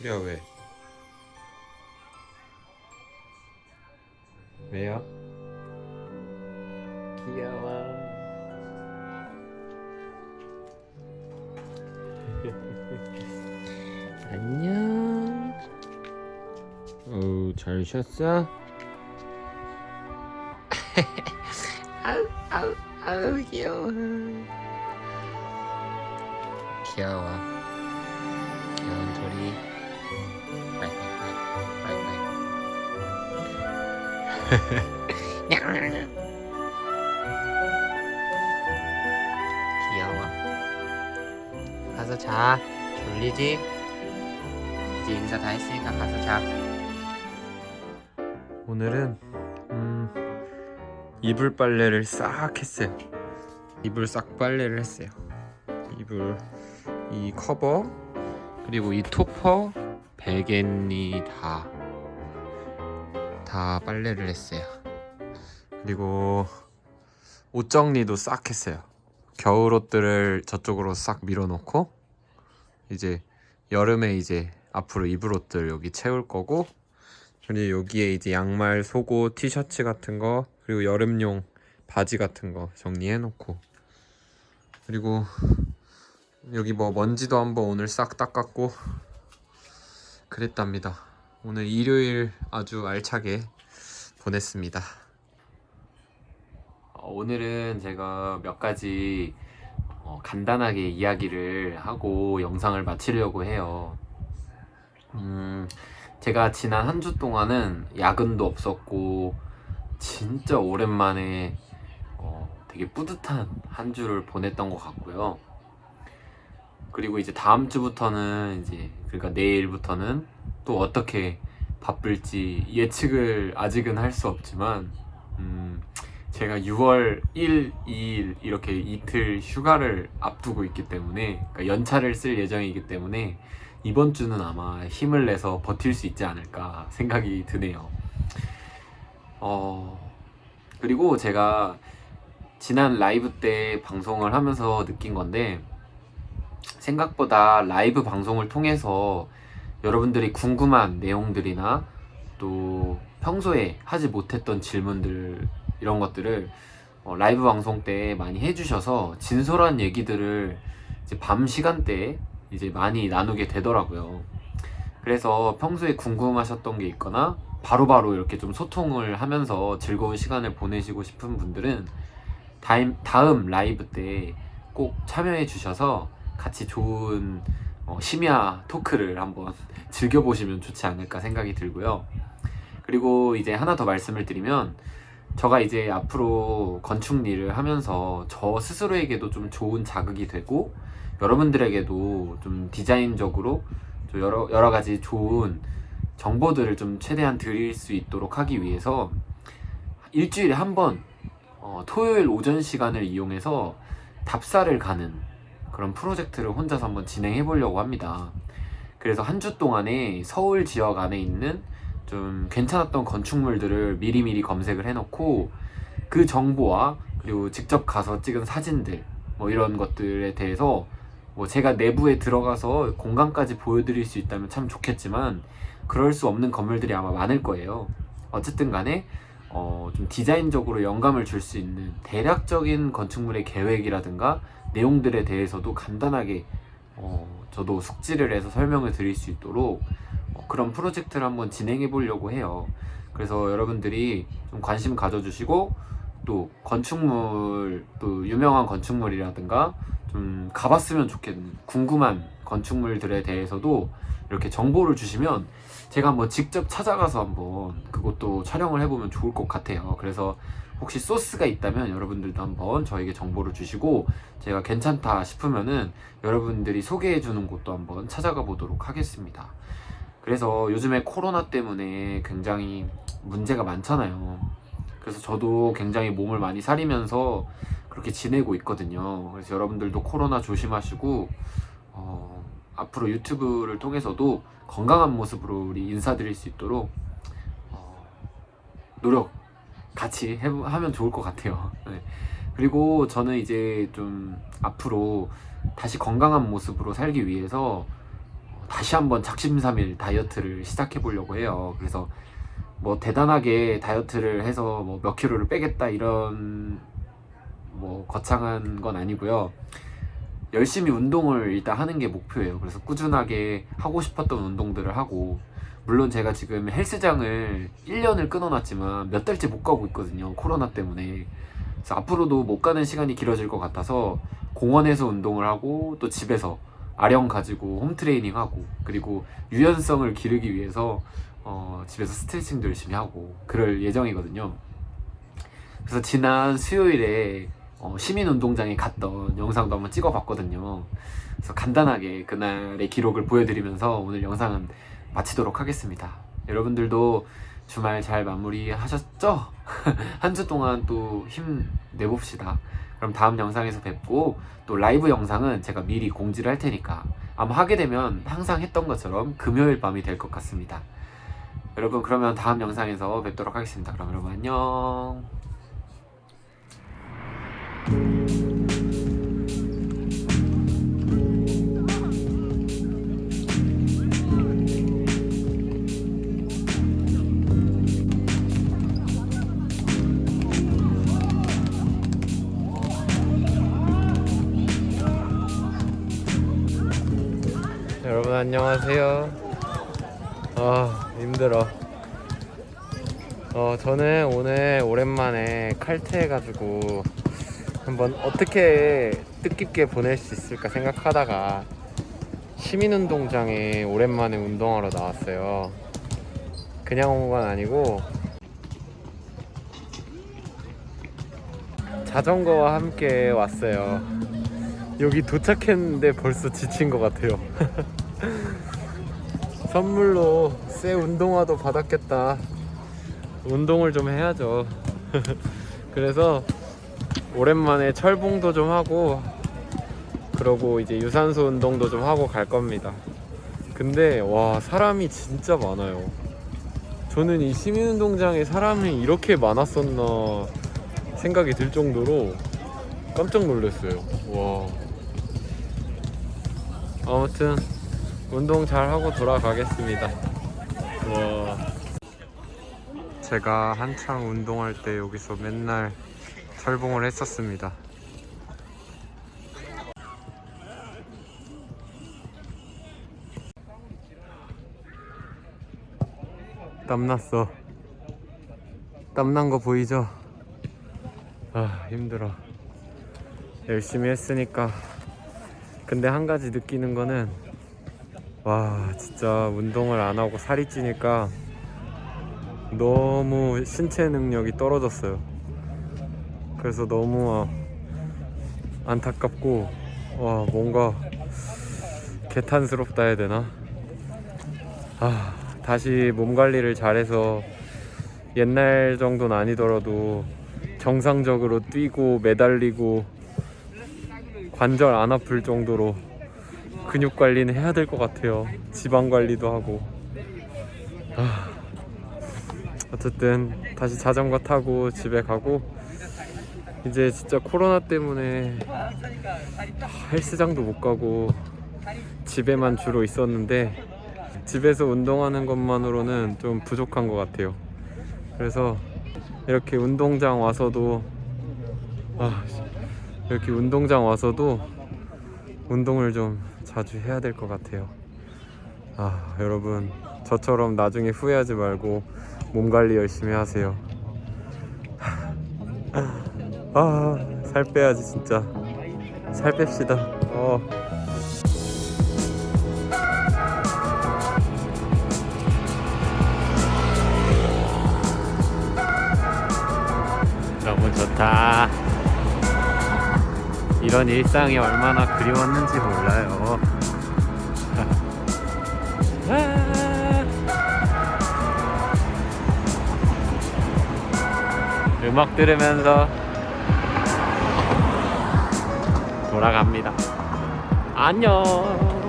우리야 왜? 왜요? 귀여워. 안녕. 어, 잘 쉬었어? 아우, 아우, 아우, 귀여워. 귀여워. 귀여워. 가서 자. 졸리지? 이제 인사 다 했으니까 가서 자. 오늘은 음, 이불 빨래를 싹 했어요. 이불 싹 빨래를 했어요. 이불 이 커버 그리고 이 토퍼 베갯니 다 다 빨래를 했어요. 그리고 옷 정리도 싹 했어요. 겨울 옷들을 저쪽으로 싹 밀어놓고 이제 여름에 이제 앞으로 입을 옷들 여기 채울 거고 그리고 여기에 이제 양말, 속옷, 티셔츠 같은 거 그리고 여름용 바지 같은 거 정리해 놓고 그리고 여기 뭐 먼지도 한번 오늘 싹 닦았고 그랬답니다. 오늘 일요일 아주 알차게 보냈습니다. 어, 오늘은 제가 몇 가지 어, 간단하게 이야기를 하고 영상을 마치려고 해요. 음, 제가 지난 한 주 동안은 야근도 없었고 진짜 오랜만에 어, 되게 뿌듯한 한 주를 보냈던 것 같고요. 그리고 이제 다음 주부터는 이제 그러니까 내일부터는 또 어떻게 바쁠지 예측을 아직은 할 수 없지만 음, 제가 6월 1, 2일 이렇게 이틀 휴가를 앞두고 있기 때문에 그러니까 연차를 쓸 예정이기 때문에 이번 주는 아마 힘을 내서 버틸 수 있지 않을까 생각이 드네요. 어, 그리고 제가 지난 라이브 때 방송을 하면서 느낀 건데 생각보다 라이브 방송을 통해서 여러분들이 궁금한 내용들이나 또 평소에 하지 못했던 질문들 이런 것들을 어, 라이브 방송 때 많이 해주셔서 진솔한 얘기들을 이제 밤 시간대에 이제 많이 나누게 되더라고요. 그래서 평소에 궁금하셨던 게 있거나 바로바로 이렇게 좀 소통을 하면서 즐거운 시간을 보내시고 싶은 분들은 다음, 다음 라이브 때 꼭 참여해 주셔서 같이 좋은 어, 심야 토크를 한번 즐겨보시면 좋지 않을까 생각이 들고요. 그리고 이제 하나 더 말씀을 드리면 저가 이제 앞으로 건축 일을 하면서 저 스스로에게도 좀 좋은 자극이 되고 여러분들에게도 좀 디자인적으로 좀 여러, 여러 가지 좋은 정보들을 좀 최대한 드릴 수 있도록 하기 위해서 일주일에 한번 어, 토요일 오전 시간을 이용해서 답사를 가는 그런 프로젝트를 혼자서 한번 진행해 보려고 합니다. 그래서 한 주 동안에 서울 지역 안에 있는 좀 괜찮았던 건축물들을 미리미리 검색을 해놓고 그 정보와 그리고 직접 가서 찍은 사진들 뭐 이런 것들에 대해서 뭐 제가 내부에 들어가서 공간까지 보여드릴 수 있다면 참 좋겠지만 그럴 수 없는 건물들이 아마 많을 거예요. 어쨌든 간에 어, 좀 디자인적으로 영감을 줄 수 있는 대략적인 건축물의 계획이라든가 내용들에 대해서도 간단하게 어, 저도 숙지를 해서 설명을 드릴 수 있도록 어, 그런 프로젝트를 한번 진행해 보려고 해요. 그래서 여러분들이 좀 관심 가져주시고 또 건축물 또 유명한 건축물이라든가 좀 가봤으면 좋겠는 궁금한 건축물들에 대해서도 이렇게 정보를 주시면 제가 한번 직접 찾아가서 한번 그것도 촬영을 해보면 좋을 것 같아요. 그래서 혹시 소스가 있다면 여러분들도 한번 저에게 정보를 주시고 제가 괜찮다 싶으면은 여러분들이 소개해 주는 곳도 한번 찾아가 보도록 하겠습니다. 그래서 요즘에 코로나 때문에 굉장히 문제가 많잖아요. 그래서 저도 굉장히 몸을 많이 사리면서 그렇게 지내고 있거든요. 그래서 여러분들도 코로나 조심하시고 어, 앞으로 유튜브를 통해서도 건강한 모습으로 우리 인사드릴 수 있도록 어, 노력 같이 해, 하면 좋을 것 같아요. 네. 그리고 저는 이제 좀 앞으로 다시 건강한 모습으로 살기 위해서 다시 한번 작심삼일 다이어트를 시작해 보려고 해요. 그래서 뭐 대단하게 다이어트를 해서 뭐 몇 킬로를 빼겠다 이런 뭐 거창한 건 아니고요. 열심히 운동을 일단 하는 게 목표예요. 그래서 꾸준하게 하고 싶었던 운동들을 하고 물론 제가 지금 헬스장을 1년을 끊어놨지만 몇 달째 못 가고 있거든요. 코로나 때문에. 그래서 앞으로도 못 가는 시간이 길어질 것 같아서 공원에서 운동을 하고 또 집에서 아령 가지고 홈트레이닝 하고 그리고 유연성을 기르기 위해서 어, 집에서 스트레칭도 열심히 하고 그럴 예정이거든요. 그래서 지난 수요일에 어, 시민운동장에 갔던 영상도 한번 찍어봤거든요. 그래서 간단하게 그날의 기록을 보여드리면서 오늘 영상은 마치도록 하겠습니다. 여러분들도 주말 잘 마무리하셨죠? 한 주 동안 또 힘 내봅시다. 그럼 다음 영상에서 뵙고 또 라이브 영상은 제가 미리 공지를 할 테니까 아마 하게 되면 항상 했던 것처럼 금요일 밤이 될 것 같습니다. 여러분 그러면 다음 영상에서 뵙도록 하겠습니다. 그럼 여러분 안녕. 여러분 안녕하세요. 아 힘들어. 어 저는 오늘 오랜만에 칼퇴해가지고 한번 어떻게 뜻깊게 보낼 수 있을까 생각하다가 시민운동장에 오랜만에 운동하러 나왔어요. 그냥 온 건 아니고 자전거와 함께 왔어요. 여기 도착했는데 벌써 지친 것 같아요. 선물로 새 운동화도 받았겠다. 운동을 좀 해야죠. 그래서 오랜만에 철봉도 좀 하고 그러고 이제 유산소 운동도 좀 하고 갈 겁니다. 근데 와 사람이 진짜 많아요. 저는 이 시민운동장에 사람이 이렇게 많았었나 생각이 들 정도로 깜짝 놀랐어요. 와. 아무튼 운동 잘 하고 돌아가겠습니다. 와. 제가 한창 운동할 때 여기서 맨날 철봉을 했었습니다. 땀났어. 땀난 거 보이죠? 아, 힘들어. 열심히 했으니까. 근데 한 가지 느끼는 거는 와, 진짜 운동을 안 하고 살이 찌니까 너무 신체 능력이 떨어졌어요. 그래서 너무 아, 안타깝고 와 뭔가 개탄스럽다 해야 되나? 아 다시 몸 관리를 잘해서 옛날 정도는 아니더라도 정상적으로 뛰고 매달리고 관절 안 아플 정도로 근육 관리는 해야 될 것 같아요. 지방 관리도 하고. 아, 어쨌든 다시 자전거 타고 집에 가고 이제 진짜 코로나 때문에 헬스장도 못 가고 집에만 주로 있었는데 집에서 운동하는 것만으로는 좀 부족한 것 같아요. 그래서 이렇게 운동장 와서도 아, 이렇게 운동장 와서도 운동을 좀 자주 해야 될 것 같아요. 아, 여러분 저처럼 나중에 후회하지 말고 몸 관리 열심히 하세요. 아, 살 빼야지 진짜. 살 뺍시다. 어. 너무 좋다. 이런 일상이 얼마나 그리웠는지 몰라요. 음악 들으면서 돌아갑니다. 안녕.